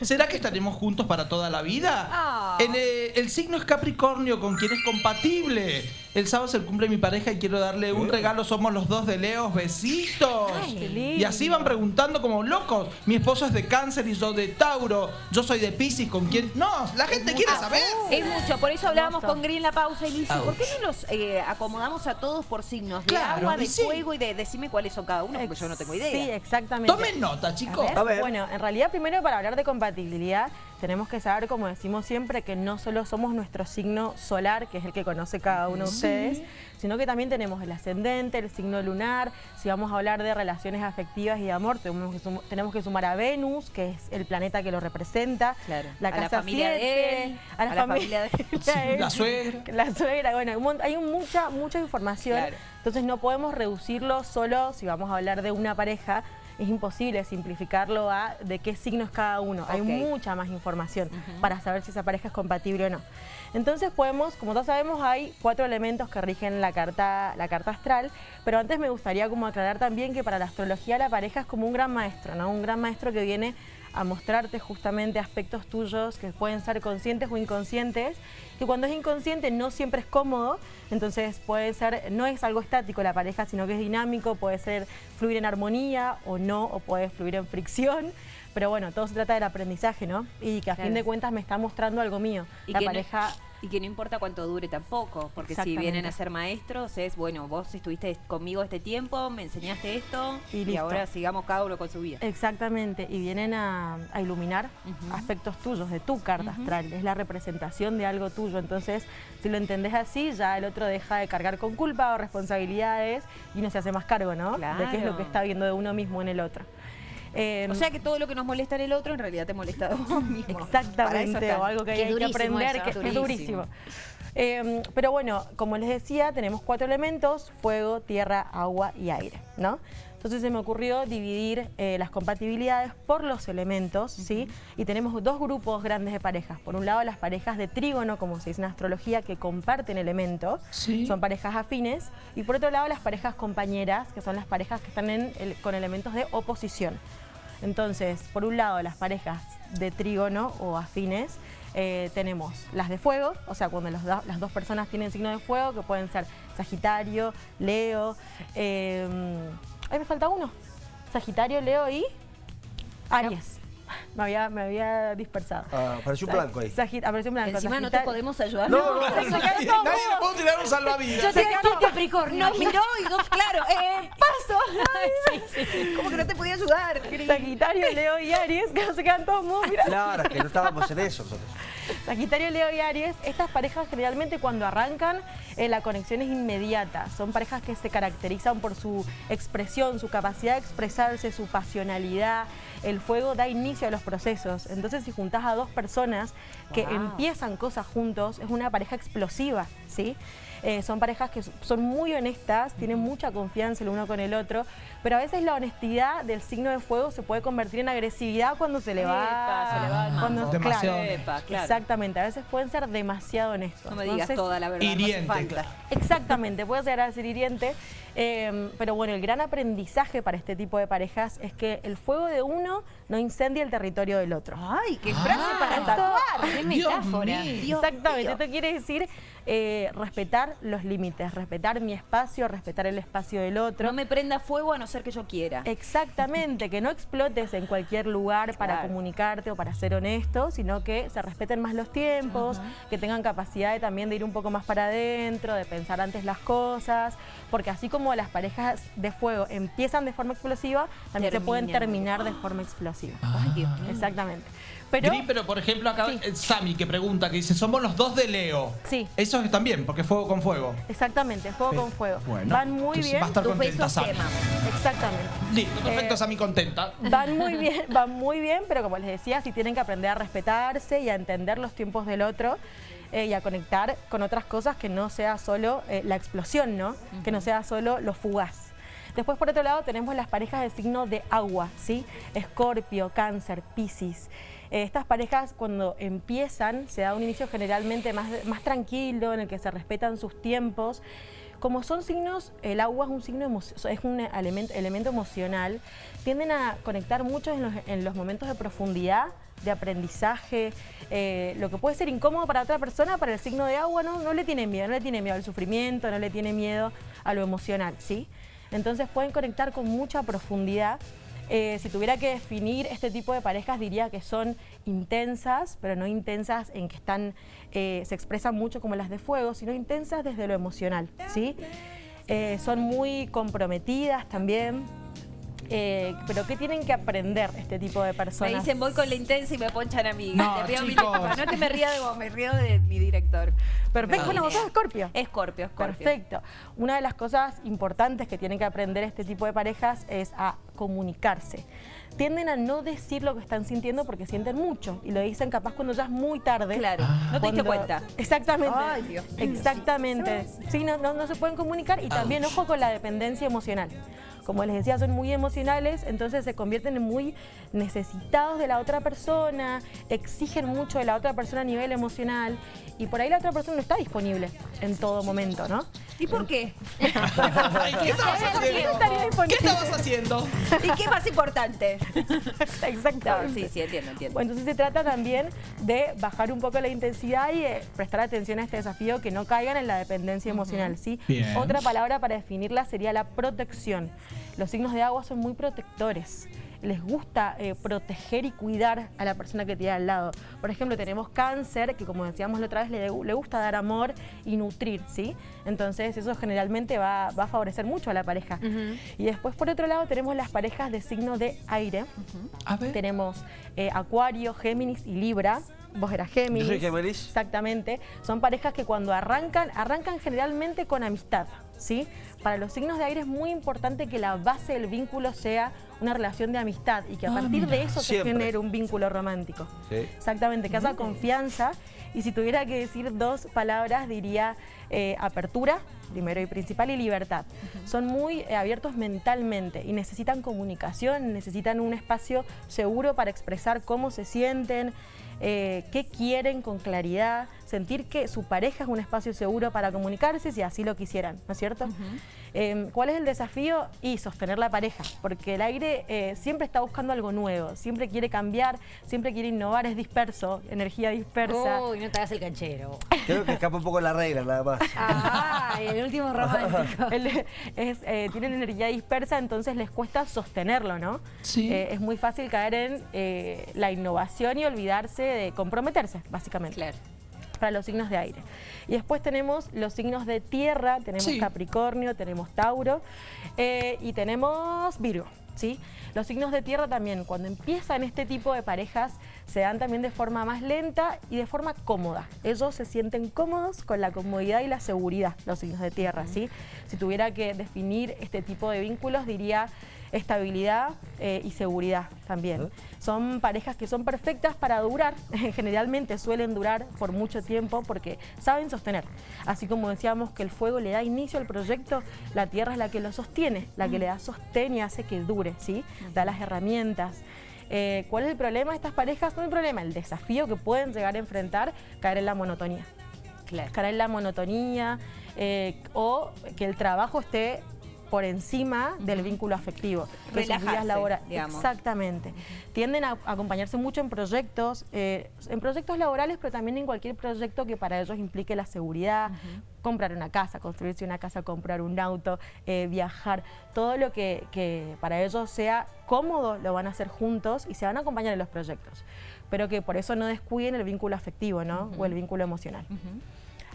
¿será que estaremos juntos para toda la vida? Ah. El, eh, el signo es Capricornio, con quien es compatible. El sábado es el cumple mi pareja y quiero darle un regalo. Somos los dos de Leos. Besitos. Ay, y así van preguntando como locos. Mi esposo es de Cáncer y yo de Tauro. Yo soy de Piscis, ¿con quién? No, la gente quiere saber. Es mucho, por eso hablábamos con Green en la pausa y dice, Ouch. ¿por qué no los eh, acomodamos a todos por signos? De Claro, agua, y de sí. fuego y de decime cuáles son cada uno, porque yo no tengo idea. Sí, exactamente. Tomen nota, chicos. A ver. Bueno, en realidad primero para hablar de compatibilidad tenemos que saber, como decimos siempre, que no solo somos nuestro signo solar, que es el que conoce cada uno de ustedes, sino que también tenemos el ascendente, el signo lunar. Si vamos a hablar de relaciones afectivas y de amor, tenemos que, sum- tenemos que sumar a Venus, que es el planeta que lo representa. Claro. La A la casa familia de siete, él, a la, a la fami- familia de él, la suegra. La suegra, bueno, hay mucha, mucha información. Claro. Entonces no podemos reducirlo solo, si vamos a hablar de una pareja, es imposible simplificarlo a de qué signo es cada uno. Hay mucha más información para saber si esa pareja es compatible o no. Entonces podemos, como todos sabemos, hay cuatro elementos que rigen la carta, la carta astral, pero antes me gustaría como aclarar también que para la astrología la pareja es como un gran maestro, ¿no? Un gran maestro que viene a mostrarte justamente aspectos tuyos que pueden ser conscientes o inconscientes, que cuando es inconsciente no siempre es cómodo, entonces puede ser, no es algo estático la pareja, sino que es dinámico, puede ser fluir en armonía o no, o puede fluir en fricción, pero bueno, todo se trata del aprendizaje, ¿no? Y que a Claro. fin de cuentas me está mostrando algo mío. Y la que no- pareja... y que no importa cuánto dure tampoco, porque si vienen a ser maestros es, bueno, vos estuviste conmigo este tiempo, me enseñaste esto Y ahora sigamos cada uno con su vida. Exactamente, y vienen a, a iluminar aspectos tuyos, de tu carta astral, es la representación de algo tuyo, entonces si lo entendés así, ya el otro deja de cargar con culpa o responsabilidades y uno se hace más cargo, ¿no? De qué es lo Claro. que está viendo de uno mismo en el otro. Eh, O sea que todo lo que nos molesta en el otro en realidad te molesta a vos mismo. Para eso Exactamente, está. o algo que hay que aprender, eso. que es Durísimo. Eh, pero bueno, como les decía, tenemos cuatro elementos, fuego, tierra, agua y aire, ¿no? Entonces se me ocurrió dividir eh, las compatibilidades por los elementos, ¿sí? Y tenemos dos grupos grandes de parejas. Por un lado, las parejas de trígono, como se dice en astrología, que comparten elementos, Sí. son parejas afines. Y por otro lado, las parejas compañeras, que son las parejas que están en el- con elementos de oposición. Entonces, por un lado, las parejas de trígono o afines, eh, tenemos las de fuego, o sea, cuando los do- las dos personas tienen signo de fuego, que pueden ser Sagitario, Leo, eh, ahí me falta uno, Sagitario, Leo y Aries. Me había, me había dispersado. Ah, apareció un blanco ahí. Sagit- apareció un blanco. Encima no te podemos ayudar. No, no, Nadie, nadie le puedo tirar un salvavidas. Yo te aquí Capricornio. Nos miró y dos, claro, eh, ¿Cómo que no te podía ayudar? Sagitario, Leo y Aries, que no se quedan todos mudos, mira. Claro, que no estábamos en eso nosotros. Sagitario, Leo y Aries, estas parejas generalmente cuando arrancan eh, la conexión es inmediata. Son parejas que se caracterizan por su expresión, su capacidad de expresarse, su pasionalidad. El fuego da inicio a los procesos. Entonces si juntas a dos personas que Wow. empiezan cosas juntos, es una pareja explosiva, ¿sí? Eh, son parejas que son muy honestas, tienen mucha confianza el uno con el otro, pero a veces la honestidad del signo de fuego se puede convertir en agresividad cuando se le va, Epa, se le va el cuando-. Demasiado claro, Epa, claro. Exactamente, a veces pueden ser demasiado honestos. No me digas Entonces, toda la verdad, hiriente, no hace falta. claro. Exactamente, puede llegar a ser hiriente, eh, pero bueno, el gran aprendizaje para este tipo de parejas es que el fuego de uno no incendia el territorio del otro. Ay, qué frase Ah. para Esto- tatuar. Qué Dios metáfora. mío. Exactamente, mío. esto quiere decir eh, respetar los límites, respetar mi espacio, respetar el espacio del otro. No me prenda fuego a no ser que yo quiera. Exactamente, que no explotes en cualquier lugar para Claro. comunicarte o para ser honesto, sino que se respeten más los tiempos, que tengan capacidad de también de ir un poco más para adentro, de pensar antes las cosas, porque así como las parejas de fuego empiezan de forma explosiva, también se pueden terminar de forma explosiva. Ay, Dios mío. Exactamente. Pero Gris, pero por ejemplo acá Sí. eh, Sami que pregunta, que dice, somos los dos de Leo. Sí. Eso están bien, porque fuego con fuego. exactamente, fuego Sí. con fuego. Bueno, Van muy bien. va a estar contenta queman. Exactamente. Listo, perfecto, Eh, Sami contenta. Van muy bien, van muy bien, pero como les decía, sí tienen que aprender a respetarse y a entender los tiempos del otro eh, y a conectar con otras cosas que no sea solo eh, la explosión, ¿no? Que no sea solo lo fugaz. Después, por otro lado, tenemos las parejas de signo de agua, ¿sí? Escorpio, Cáncer, Piscis. Estas parejas, cuando empiezan, se da un inicio generalmente más, más tranquilo, en el que se respetan sus tiempos. Como son signos, el agua es un signo es un elemento, elemento emocional, tienden a conectar mucho en los, en los momentos de profundidad de aprendizaje, eh, lo que puede ser incómodo para otra persona, para el signo de agua no, no le tiene miedo, no le tiene miedo al sufrimiento, no le tiene miedo a lo emocional, ¿sí? Entonces pueden conectar con mucha profundidad eh, si tuviera que definir este tipo de parejas diría que son intensas, pero no intensas en que están, eh, se expresan mucho como las de fuego, sino intensas desde lo emocional, ¿sí? Eh, son muy comprometidas también, eh, pero ¿qué tienen que aprender este tipo de personas? Me dicen voy con la intensa y me ponchan a mí. No, Te pido disculpas. No que me ría de vos, me río de mi director. Perfecto, No. bueno, vos sos Escorpio. Escorpio, Escorpio. Perfecto. Una de las cosas importantes que tienen que aprender este tipo de parejas es a comunicarse. Tienden a no decir lo que están sintiendo porque sienten mucho y lo dicen capaz cuando ya es muy tarde. Claro, no te diste cuenta. Exactamente. Ay, Dios. Exactamente. Sí, no, no, no se pueden comunicar y también ojo con la dependencia emocional. Como les decía, son muy emocionales, entonces se convierten en muy necesitados de la otra persona, exigen mucho de la otra persona a nivel emocional y por ahí la otra persona no está disponible en todo momento, ¿no? ¿Y por qué? ¿Qué estabas ¿Qué haciendo? ¿Qué estabas haciendo? ¿Y qué más importante? No, Exactamente. sí, sí, entiendo, entiendo. Bueno, entonces se trata también de bajar un poco la intensidad y de prestar atención a este desafío, que no caigan en la dependencia emocional, ¿sí? Bien. Otra palabra para definirla sería la protección. Los signos de agua son muy protectores. Les gusta eh, proteger y cuidar a la persona que tiene al lado. Por ejemplo, tenemos cáncer, que como decíamos la otra vez, le, le gusta dar amor y nutrir, ¿sí? Entonces eso generalmente va, va a favorecer mucho a la pareja. Y después, por otro lado, tenemos las parejas de signo de aire. A ver. Tenemos eh, Acuario, Géminis y Libra. Vos eras Géminis. Yo soy Géminis. Exactamente. Son parejas que cuando arrancan, arrancan generalmente con amistad, ¿sí? Para los signos de aire es muy importante que la base del vínculo sea una relación de amistad y que a Ah, partir de eso se genere un vínculo romántico. Sí. Exactamente, que haya confianza. Y si tuviera que decir dos palabras, diría eh, apertura, primero y principal, y libertad. Son muy eh, abiertos mentalmente y necesitan comunicación, necesitan un espacio seguro para expresar cómo se sienten, eh, qué quieren con claridad, sentir que su pareja es un espacio seguro para comunicarse si así lo quisieran, ¿no es cierto? Eh, ¿Cuál es el desafío? Y sostener la pareja, porque el aire eh, siempre está buscando algo nuevo, siempre quiere cambiar, siempre quiere innovar, es disperso, energía dispersa. Uy, no te hagas el canchero. Creo que escapa un poco la regla, nada más. Ah, el último romántico. Él es, eh, tienen energía dispersa, entonces les cuesta sostenerlo, ¿no? Sí. Eh, es muy fácil caer en eh, la innovación y olvidarse de comprometerse, básicamente. Claro. Para los signos de aire. Y después tenemos los signos de tierra, tenemos Sí. Capricornio, tenemos Tauro eh, y tenemos Virgo. ¿sí? Los signos de tierra también, cuando empiezan este tipo de parejas, se dan también de forma más lenta y de forma cómoda. Ellos se sienten cómodos con la comodidad y la seguridad, los signos de tierra. ¿sí? Si tuviera que definir este tipo de vínculos, diría estabilidad eh, y seguridad también. Son parejas que son perfectas para durar, generalmente suelen durar por mucho tiempo porque saben sostener. Así como decíamos que el fuego le da inicio al proyecto, la tierra es la que lo sostiene, la que le da sostén y hace que dure, ¿sí? Da las herramientas. Eh, ¿Cuál es el problema de estas parejas? No hay problema, el desafío que pueden llegar a enfrentar, caer en la monotonía Claro. caer en la monotonía eh, o que el trabajo esté por encima del vínculo afectivo. Relajarse, días labora- digamos. Exactamente. Tienden a acompañarse mucho en proyectos, eh, en proyectos laborales, pero también en cualquier proyecto que para ellos implique la seguridad, comprar una casa, construirse una casa, comprar un auto, eh, viajar, todo lo que, que para ellos sea cómodo lo van a hacer juntos y se van a acompañar en los proyectos. Pero que por eso no descuiden el vínculo afectivo, ¿no? O el vínculo emocional.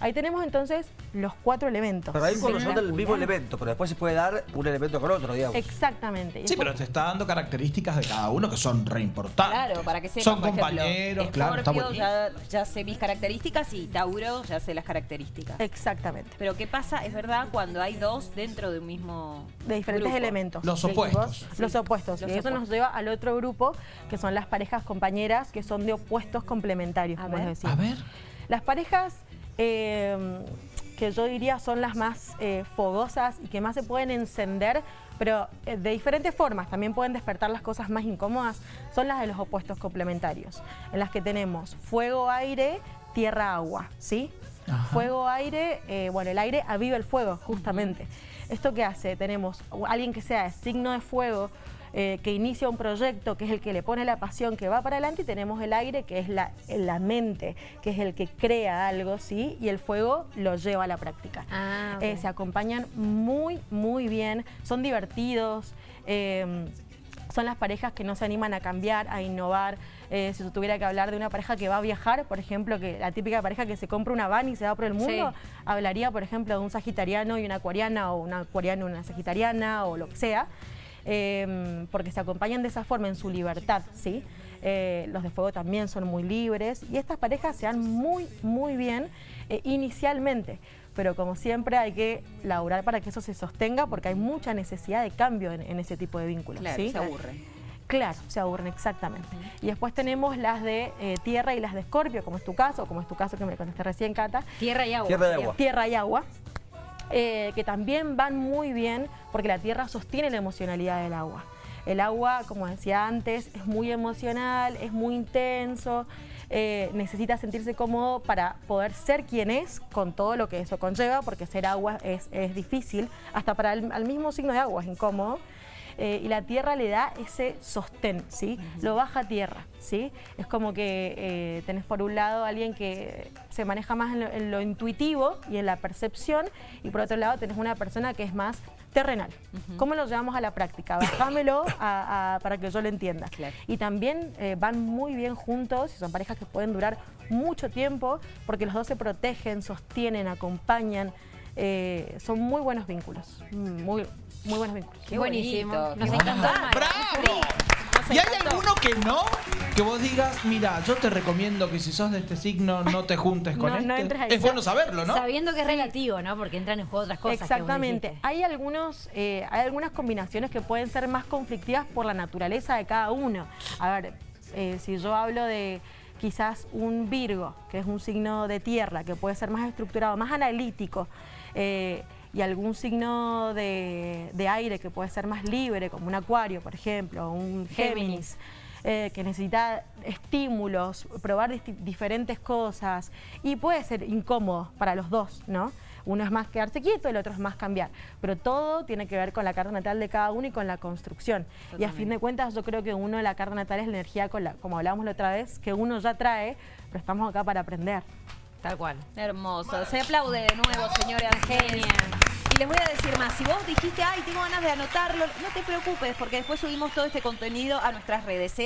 Ahí tenemos entonces los cuatro elementos. Pero ahí corresponde el mismo elemento, pero después se puede dar un elemento con otro, digamos. Exactamente. Sí, pero te está dando características de cada uno que son re importantes. Claro, para que sepan, Son por ejemplo, compañeros, claro, está ya, ya sé mis características y Tauro ya sé las características. Exactamente. Pero ¿qué pasa? Es verdad cuando hay dos dentro de un mismo De diferentes grupo. elementos. Los ¿sí? opuestos. Los opuestos. Los y eso nos lleva al otro grupo, que son las parejas compañeras, que son de opuestos complementarios, A como ver. les decía. A ver. Las parejas eh, que yo diría son las más eh, fogosas y que más se pueden encender, pero eh, de diferentes formas, también pueden despertar las cosas más incómodas, son las de los opuestos complementarios, en las que tenemos fuego, aire, tierra, agua, ¿sí? Ajá. Fuego, aire, eh, bueno, el aire aviva el fuego, justamente. ¿Esto qué hace? Tenemos alguien que sea de signo de fuego, eh, que inicia un proyecto, que es el que le pone la pasión, que va para adelante, y tenemos el aire, que es la, la mente, que es el que crea algo, ¿sí? Y el fuego lo lleva a la práctica. Ah. Eh, se acompañan muy, muy bien, son divertidos, eh, son las parejas que no se animan a cambiar, a innovar. Eh, si tuviera que hablar de una pareja que va a viajar, por ejemplo, que la típica pareja que se compra una van y se va por el mundo, hablaría, por ejemplo, de un sagitariano y una acuariana, o una acuariana y una sagitariana, o lo que sea, eh, porque se acompañan de esa forma en su libertad, ¿sí? Eh, los de fuego también son muy libres y estas parejas se dan muy, muy bien eh, inicialmente. Pero como siempre hay que laburar para que eso se sostenga porque hay mucha necesidad de cambio en, en ese tipo de vínculos. Claro, ¿sí? se aburren. Claro, se aburren exactamente. Y después tenemos las de eh, tierra y las de escorpio, como es tu caso, como es tu caso que me contaste recién, Cata. Tierra y agua. Tierra y agua. Tierra y agua, eh, que también van muy bien porque la tierra sostiene la emocionalidad del agua. El agua, como decía antes, es muy emocional, es muy intenso, eh, necesita sentirse cómodo para poder ser quien es con todo lo que eso conlleva, porque ser agua es, es difícil, hasta para el mismo signo de agua es incómodo. Eh, y la tierra le da ese sostén, ¿sí? Lo baja a tierra, ¿sí? Es como que eh, tenés por un lado a alguien que se maneja más en lo, en lo intuitivo y en la percepción, y por otro lado tenés una persona que es más terrenal. ¿Cómo lo llevamos a la práctica? Bajámelo a- a- para que yo lo entienda. Claro. Y también eh, van muy bien juntos, y son parejas que pueden durar mucho tiempo, porque los dos se protegen, sostienen, acompañan. Eh, son muy buenos vínculos, muy, muy buenos vínculos. Qué Buenísimo. bonito, Nos encantó. ¡Bravo! Nos ¿Y hay encantó. alguno que no? Que vos digas, mira, yo te recomiendo que si sos de este signo no te juntes con No, este. no entres ahí. es bueno saberlo, ¿no? Sabiendo que es relativo, ¿no? Porque entran en juego otras cosas. que vos Exactamente. Hay, algunos, eh, hay algunas combinaciones que pueden ser más conflictivas por la naturaleza de cada uno. A ver, eh, si yo hablo de quizás un Virgo, que es un signo de tierra, que puede ser más estructurado, más analítico, eh, y algún signo de, de aire que puede ser más libre, como un Acuario, por ejemplo, o un Géminis. eh, que necesita estímulos, probar diferentes cosas y puede ser incómodo para los dos, ¿no? Uno es más quedarse quieto, el otro es más cambiar, pero todo tiene que ver con la carta natal de cada uno y con la construcción. Y a fin de cuentas yo creo que uno la carta natal es la energía, con la, como hablábamos la otra vez, que uno ya trae, pero estamos acá para aprender. Tal cual. Hermoso. Se aplaude de nuevo, señora Genia. Y les voy a decir más, si vos dijiste, ay, tengo ganas de anotarlo, no te preocupes, porque después subimos todo este contenido a nuestras redes. ¿eh?